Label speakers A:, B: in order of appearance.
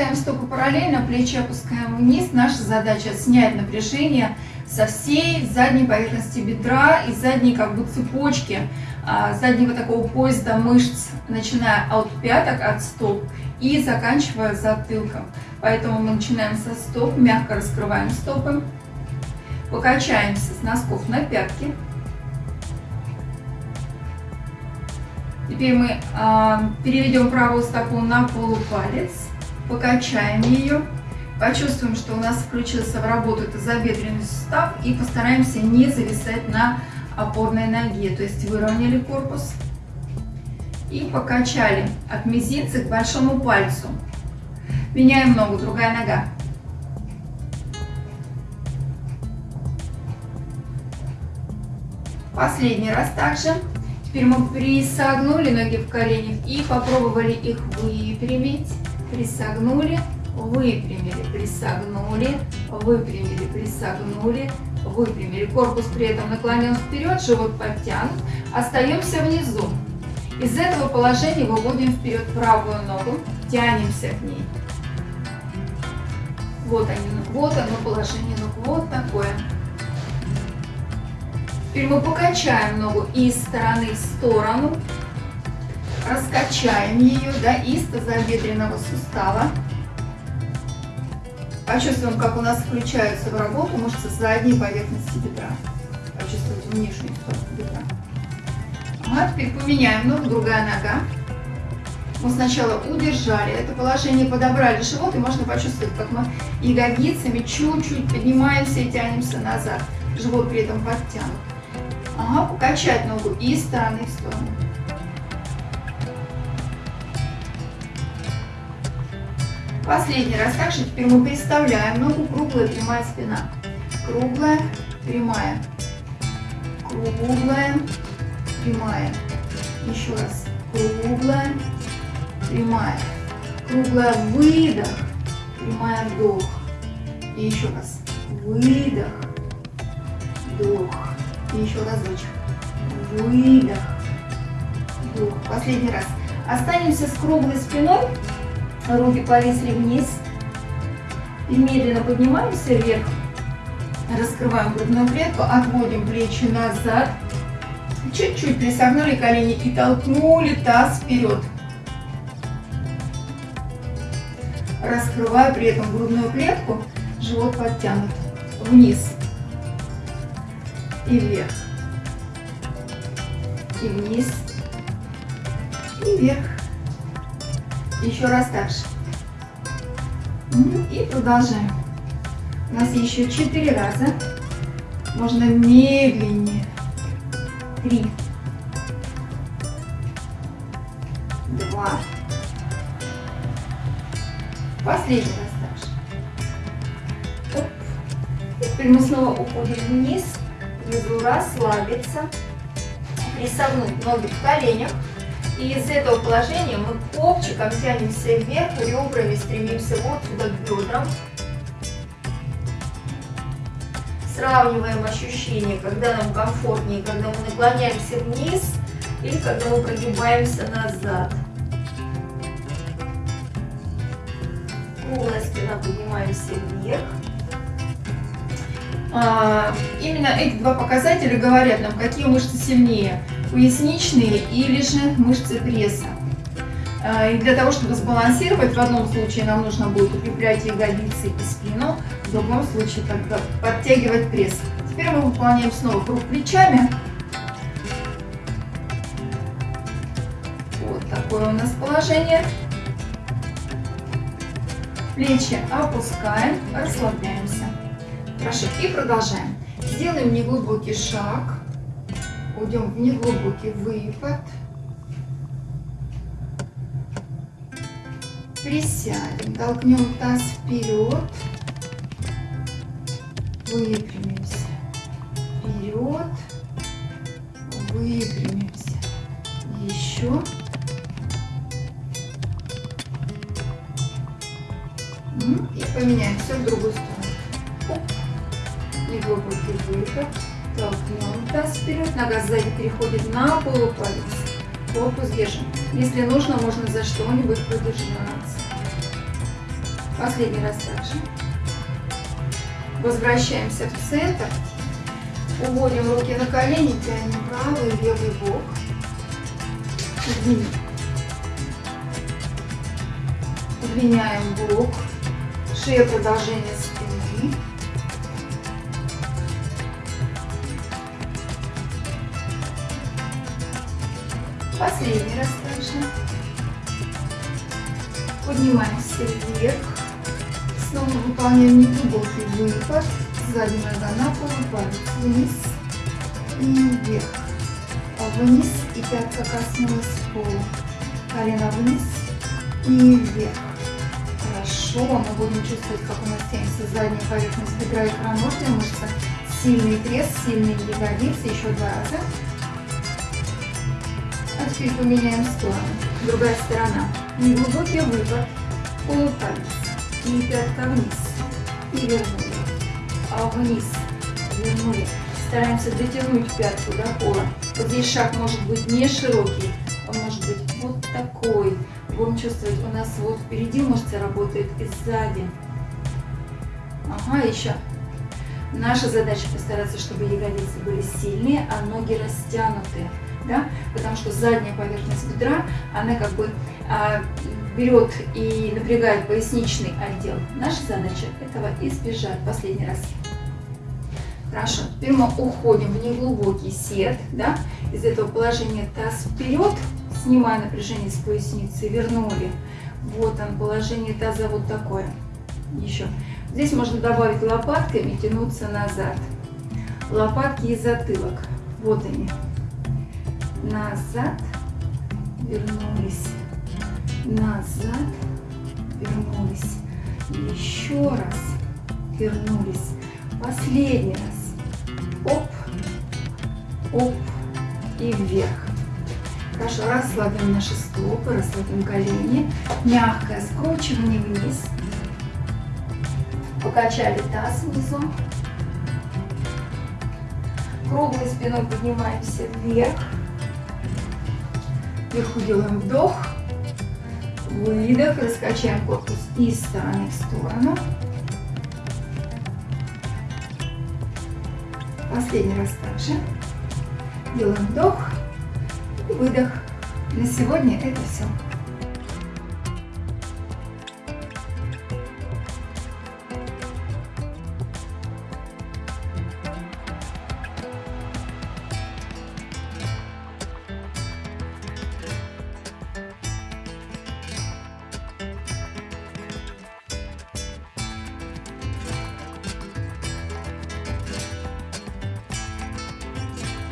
A: ставим стопы параллельно, плечи опускаем вниз. Наша задача снять напряжение со всей задней поверхности бедра и задней как бы цепочки, а, заднего такого поезда мышц, начиная от пяток, от стоп и заканчивая затылком. Поэтому мы начинаем со стоп, мягко раскрываем стопы, покачаемся с носков на пятки. Теперь мы э, переведем правую стопу на полупалец, покачаем ее, почувствуем, что у нас включился в работу тазобедренный сустав и постараемся не зависать на опорной ноге, то есть выровняли корпус и покачали от мизинца к большому пальцу. Меняем ногу, другая нога. Последний раз также. Теперь мы присогнули ноги в коленях и попробовали их выпрямить. Присогнули, выпрямили, присогнули, выпрямили, присогнули, выпрямили. Корпус при этом наклонен вперед, живот подтянут. Остаемся внизу. Из этого положения выводим вперед правую ногу, тянемся к ней. Вот они, вот оно положение ног, вот такое. Теперь мы покачаем ногу из стороны в сторону, раскачаем ее да, из тазобедренного сустава. Почувствуем, как у нас включаются в работу мышцы задней поверхности бедра. Почувствуйте внешнюю сторону бедра. А теперь поменяем ногу, другая нога. Мы сначала удержали это положение, подобрали живот, и можно почувствовать, как мы ягодицами чуть-чуть поднимаемся и тянемся назад. Живот при этом подтянут. Ага, покачать ногу из стороны в сторону. Последний раз также теперь мы представляем ногу круглая, прямая спина. Круглая, прямая. Круглая, прямая. Еще раз. Круглая, прямая. Круглая, выдох, прямая, вдох. И еще раз. Выдох, вдох. И еще разочек. Выдох. Вдох. Последний раз. Останемся с круглой спиной. Руки повисли вниз. И медленно поднимаемся вверх. Раскрываем грудную клетку. Отводим плечи назад. Чуть-чуть присогнули колени и толкнули таз вперед. Раскрываю при этом грудную клетку. Живот подтянут. Вниз и вверх, и вниз, и вверх. Еще раз так же. И продолжаем. У нас еще четыре раза. Можно медленнее. Три. Два. Последний раз также. Оп. Теперь мы снова уходим вниз внизу расслабиться, присогнуть ноги в коленях. И из этого положения мы копчиком тянемся вверх, ребрами стремимся вот сюда к бедрам. Сравниваем ощущения, когда нам комфортнее, когда мы наклоняемся вниз или когда мы прогибаемся назад. Круглая спина, поднимаемся вверх. А, именно эти два показателя говорят нам, какие мышцы сильнее, поясничные или же мышцы пресса. А, и для того, чтобы сбалансировать, в одном случае нам нужно будет укреплять ягодицы и спину, в другом случае тогда подтягивать пресс. Теперь мы выполняем снова круг плечами. Вот такое у нас положение. Плечи опускаем, расслабляемся. Хорошо, и продолжаем. Сделаем неглубокий шаг. Уйдем в неглубокий выпад. Присядем, толкнем таз вперед. Выпрямимся. Вперед. Выпрямимся. Еще. И поменяем все в другую сторону неглубокий выход. Толкнем таз вперед. Нога сзади переходит на полупалец. Корпус держим. Если нужно, можно за что-нибудь подержаться. Последний раз также. Возвращаемся в центр. Уводим руки на колени, тянем правый левый бок. Удлиняем бок. Шея продолжение спины. Последний раз также. Поднимаемся вверх. Снова выполняем неглубокий выпад. Сзади нога на пол, палец вниз и вверх. Вниз и пятка коснулась пола. Колено вниз и вверх. Хорошо, мы будем чувствовать, как у нас тянется задняя поверхность бедра и икроножная мышца. Сильный пресс, сильные ягодицы. Еще два раза. А теперь поменяем сторону. Другая сторона. Неглубокий выпад. Полупалец. И пятка вниз. И вернули. А вниз. Вернули. Стараемся дотянуть пятку до пола. Вот здесь шаг может быть не широкий. Он может быть вот такой. Будем чувствовать, у нас вот впереди мышцы работают и сзади. Ага, еще. Наша задача постараться, чтобы ягодицы были сильные, а ноги растянутые да, потому что задняя поверхность бедра, она как бы а, берет и напрягает поясничный отдел. Наша задача этого избежать. Последний раз. Хорошо, теперь мы уходим в неглубокий сет, да, из этого положения таз вперед, снимая напряжение с поясницы, вернули. Вот он, положение таза вот такое. Еще. Здесь можно добавить лопатками, тянуться назад. Лопатки и затылок. Вот они. Назад, вернулись, назад, вернулись, еще раз, вернулись, последний раз, оп, оп. И вверх. Хорошо, расслабим наши стопы, расслабим колени, мягкое скручивание вниз, покачали таз внизу, круглой спиной поднимаемся вверх, Вверху делаем вдох, выдох, раскачаем корпус из стороны в сторону. Последний раз также. Делаем вдох и выдох. На сегодня это все.